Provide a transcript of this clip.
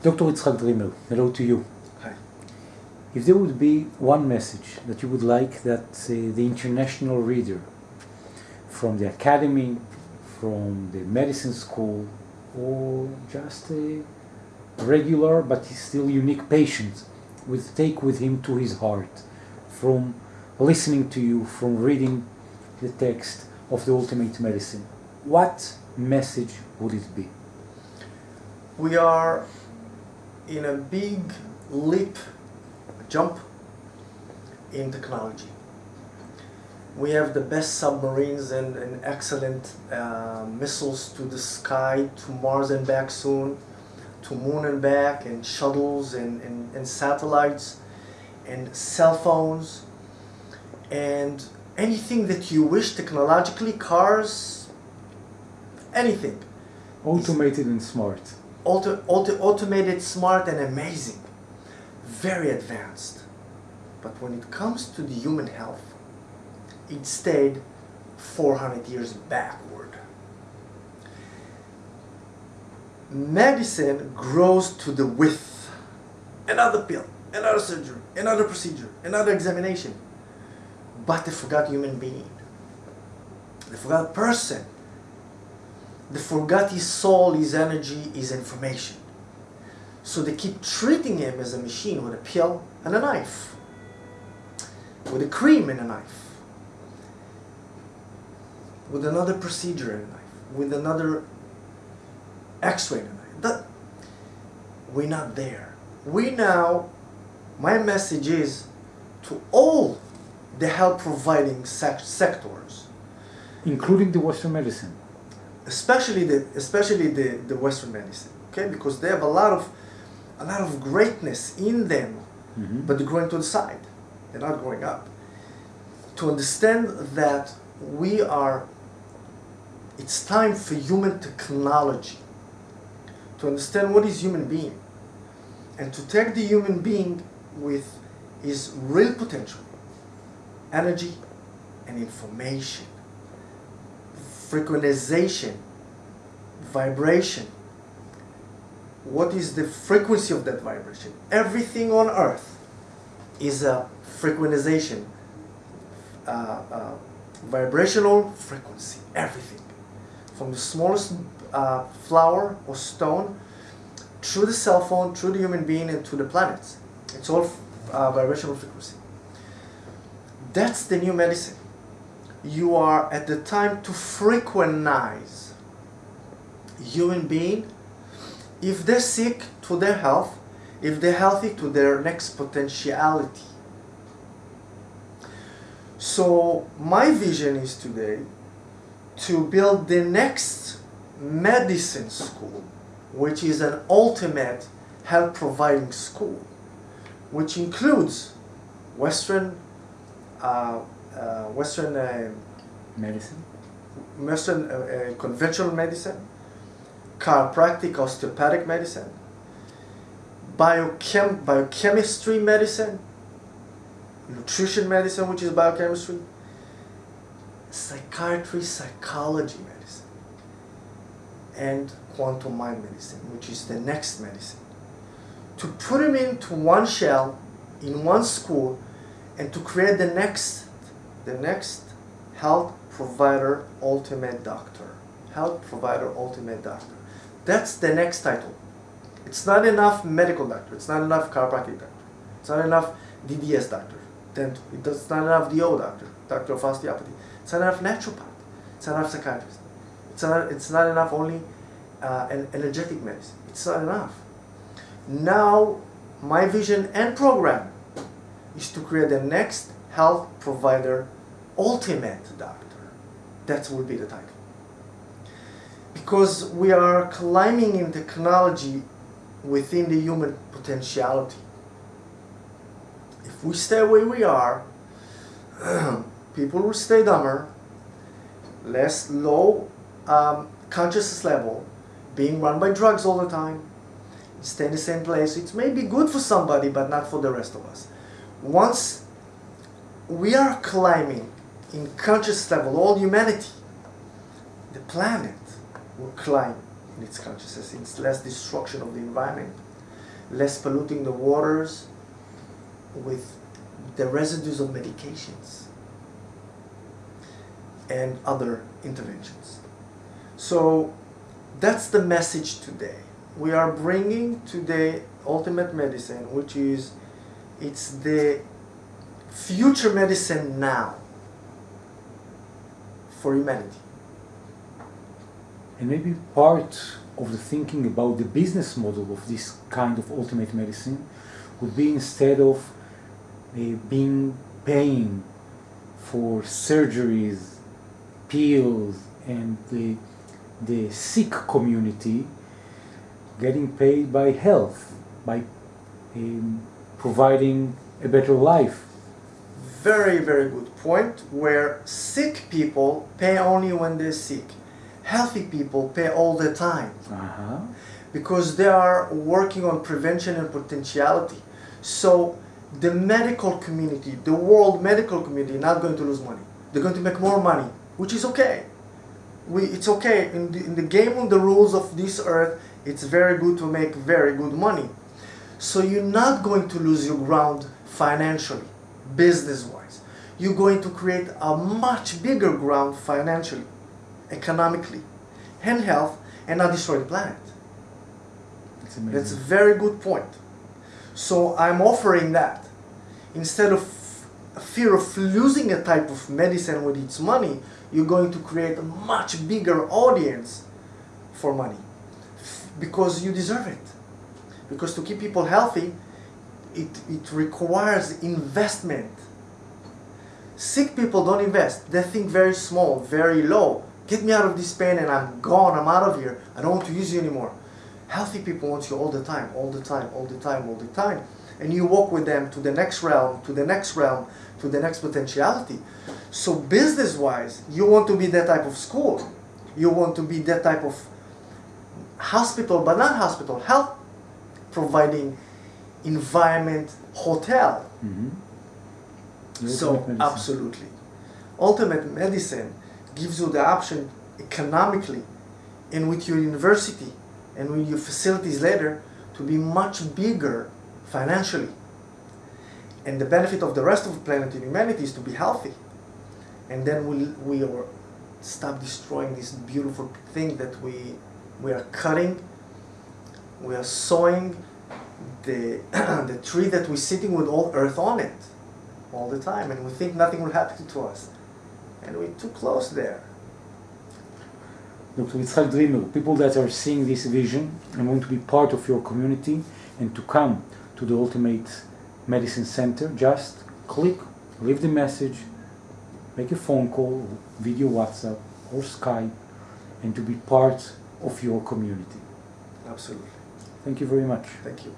Dr. Yitzhak Dreamer, hello to you. Hi. If there would be one message that you would like that uh, the international reader from the academy, from the medicine school, or just a regular but still unique patient would take with him to his heart from listening to you, from reading the text of the ultimate medicine, what message would it be? We are in a big leap, jump in technology. We have the best submarines and, and excellent uh, missiles to the sky, to Mars and back soon, to moon and back, and shuttles and, and, and satellites, and cell phones, and anything that you wish technologically, cars, anything. Automated and smart. Auto, auto, automated, smart, and amazing. Very advanced. But when it comes to the human health, it stayed 400 years backward. Medicine grows to the width. Another pill, another surgery, another procedure, another examination. But they forgot human being. They forgot person. They forgot his soul, his energy, his information. So they keep treating him as a machine with a pill and a knife, with a cream and a knife, with another procedure and a knife, with another x-ray and a knife. That, we're not there. We now, my message is to all the health providing sec sectors, including the Western medicine, especially the especially the, the Western medicine, okay, because they have a lot of a lot of greatness in them, mm -hmm. but they're growing to the side, they're not growing up. To understand that we are, it's time for human technology. To understand what is human being, and to take the human being with his real potential energy and information, frequentization, vibration. What is the frequency of that vibration? Everything on earth is a frequentization, uh, uh, vibrational frequency, everything. From the smallest uh, flower or stone through the cell phone, through the human being, and to the planets. It's all uh, vibrational frequency. That's the new medicine. You are at the time to frequentize human being. If they're sick to their health, if they're healthy to their next potentiality. So my vision is today to build the next medicine school, which is an ultimate health providing school, which includes Western uh, Uh, Western uh, medicine, Western uh, uh, conventional medicine, chiropractic, osteopathic medicine, biochem biochemistry medicine, nutrition medicine, which is biochemistry, psychiatry, psychology medicine, and quantum mind medicine, which is the next medicine. To put them into one shell, in one school, and to create the next, the next health provider ultimate doctor. Health provider ultimate doctor. That's the next title. It's not enough medical doctor. It's not enough chiropractic doctor. It's not enough DDS doctor. Then it's not enough DO doctor, doctor of osteopathy. It's not enough naturopath. It's not enough psychiatrist. It's not, it's not enough only uh, an energetic medicine. It's not enough. Now, my vision and program is to create the next health provider ultimate doctor. That will be the title. Because we are climbing in technology within the human potentiality. If we stay where we are, people will stay dumber, less low um, consciousness level, being run by drugs all the time, stay in the same place. It may be good for somebody, but not for the rest of us once we are climbing in conscious level, all humanity, the planet will climb in its consciousness, its less destruction of the environment, less polluting the waters with the residues of medications and other interventions. So that's the message today. We are bringing today ultimate medicine, which is it's the future medicine now for humanity. And maybe part of the thinking about the business model of this kind of ultimate medicine would be instead of uh, being paying for surgeries, pills, and the, the sick community getting paid by health, by um, providing a better life. Very, very good point. Where sick people pay only when they're sick, healthy people pay all the time Uh-huh. because they are working on prevention and potentiality. So the medical community, the world medical community, not going to lose money. They're going to make more money, which is okay. We, it's okay in the, in the game of the rules of this earth. It's very good to make very good money. So you're not going to lose your ground financially, business-wise. You're going to create a much bigger ground financially, economically, and health, and not destroy the planet. It's That's a very good point. So I'm offering that. Instead of fear of losing a type of medicine with its money, you're going to create a much bigger audience for money. F- Because you deserve it. Because to keep people healthy, it, it requires investment. Sick people don't invest. They think very small, very low. Get me out of this pain and I'm gone, I'm out of here. I don't want to use you anymore. Healthy people want you all the time, all the time, all the time, all the time. And you walk with them to the next realm, to the next realm, to the next potentiality. So business wise, you want to be that type of school. You want to be that type of hospital, but not hospital, health providing environment hotel. Mhm. So medicine. absolutely. Ultimate medicine gives you the option economically and with your university and with your facilities later to be much bigger financially. And the benefit of the rest of the planet and humanity is to be healthy. And then we we are stop destroying this beautiful thing that we we are cutting. We are sowing the the tree that we're sitting with all earth on it all the time, and we think nothing will happen to us, and we're too close there. Dr. Yitzhak Dreamer, people that are seeing this vision and want to be part of your community and to come to the Ultimate Medicine Center, just click, leave the message, make a phone call, video WhatsApp or Skype, and to be part of your community. Absolutely. Thank you very much. Thank you.